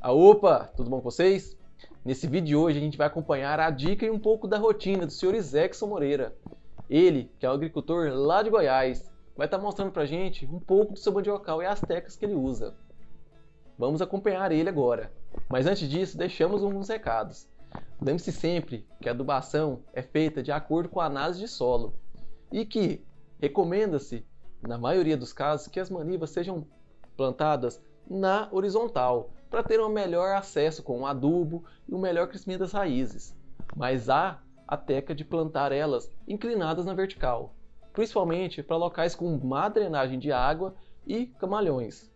Ah, opa, tudo bom com vocês? Nesse vídeo de hoje a gente vai acompanhar a dica e um pouco da rotina do Sr. Isaacson Moreira. Ele, que é um agricultor lá de Goiás, vai estar mostrando pra gente um pouco do seu mandiocal e as técnicas que ele usa. Vamos acompanhar ele agora. Mas antes disso, deixamos alguns recados. Lembre-se sempre que a adubação é feita de acordo com a análise de solo e que recomenda-se, na maioria dos casos, que as manivas sejam plantadas na horizontal para ter um melhor acesso com o adubo e um melhor crescimento das raízes. Mas há a técnica de plantar elas inclinadas na vertical, principalmente para locais com má drenagem de água e camalhões.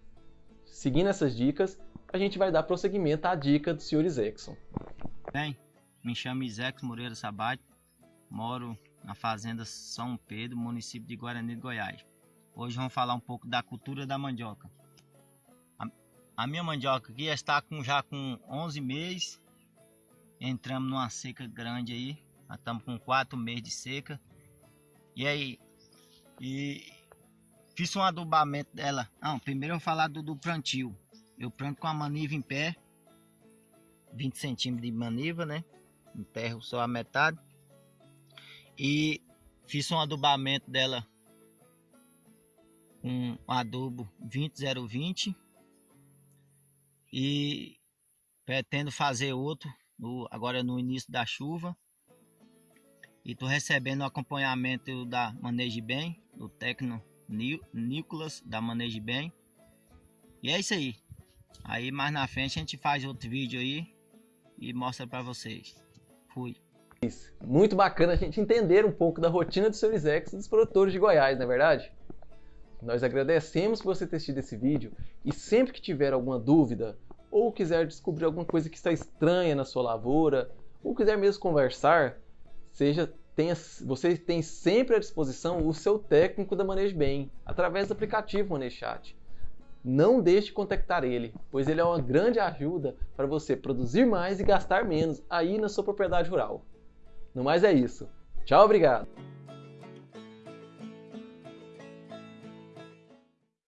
Seguindo essas dicas, a gente vai dar prosseguimento à dica do Sr. Isaacson. Bem, me chamo Isaacson Moreira Sabate, moro na fazenda São Pedro, município de Guarani de Goiás. Hoje vamos falar um pouco da cultura da mandioca. A, minha mandioca aqui está com, já com 11 meses, entramos numa seca grande aí, estamos com 4 meses de seca. E aí, e Fiz um adubamento dela. Não, primeiro eu vou falar do, do plantio. Eu planto com a maniva em pé. 20 centímetros de maniva, né? Enterro só a metade. E fiz um adubamento dela com um adubo 20020 e pretendo fazer outro no, agora no início da chuva e tô recebendo o acompanhamento da Maneje Bem, do técnico Nicolas da Maneje Bem. E é isso aí. Aí mais na frente a gente faz outro vídeo aí e mostra para vocês. Fui. Muito bacana a gente entender um pouco da rotina dos seus ex dos produtores de Goiás, não é verdade? Nós agradecemos por você ter assistido esse vídeo e sempre que tiver alguma dúvida ou quiser descobrir alguma coisa que está estranha na sua lavoura ou quiser mesmo conversar, seja tenha, você tem sempre à disposição o seu técnico da Manejo Bem, através do aplicativo ManejoChat. Não deixe de contactar ele, pois ele é uma grande ajuda para você produzir mais e gastar menos aí na sua propriedade rural. No mais é isso. Tchau, obrigado!